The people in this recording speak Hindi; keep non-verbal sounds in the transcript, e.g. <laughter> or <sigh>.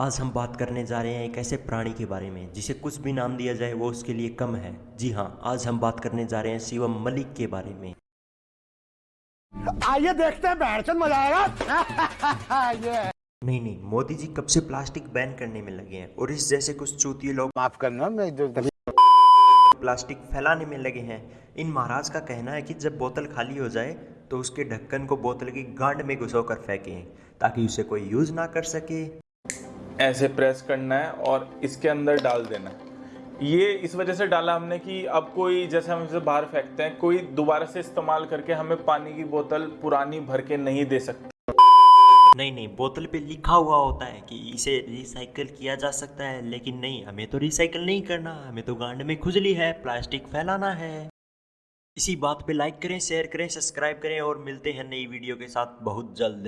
आज हम बात करने जा रहे हैं एक ऐसे प्राणी के बारे में जिसे कुछ भी नाम दिया जाए वो उसके लिए कम है। जी हाँ आज हम बात करने जा रहे हैं शिवम मलिक के बारे में। आइए देखते हैं मज़ा आएगा। <laughs> ये। नहीं नहीं मोदी जी कब से प्लास्टिक बैन करने में लगे हैं और इस जैसे कुछ चूतिए लोग माफ़ करना मैं जो प्लास्टिक फैलाने में लगे हैं। इन महाराज का कहना है कि जब बोतल खाली हो जाए तो उसके ढक्कन को बोतल की गांड में घुसो कर फेंकें ताकि उसे कोई यूज़ ना कर सके। ऐसे प्रेस करना है और इसके अंदर डाल देना है। ये इस वजह से डाला हमने कि अब कोई, जैसे हम इसे बाहर फेंकते हैं, कोई दोबारा से इस्तेमाल करके हमें पानी की बोतल पुरानी भर के नहीं दे सकता। नहीं नहीं, बोतल पे लिखा हुआ होता है कि इसे रिसाइकल किया जा सकता है, लेकिन नहीं, हमें तो रिसाइकल नहीं करना, हमें तो गांड में खुजली है प्लास्टिक फैलाना है। इसी बात पे लाइक करें शेयर करें सब्सक्राइब करें और मिलते हैं नई वीडियो के साथ बहुत जल्द।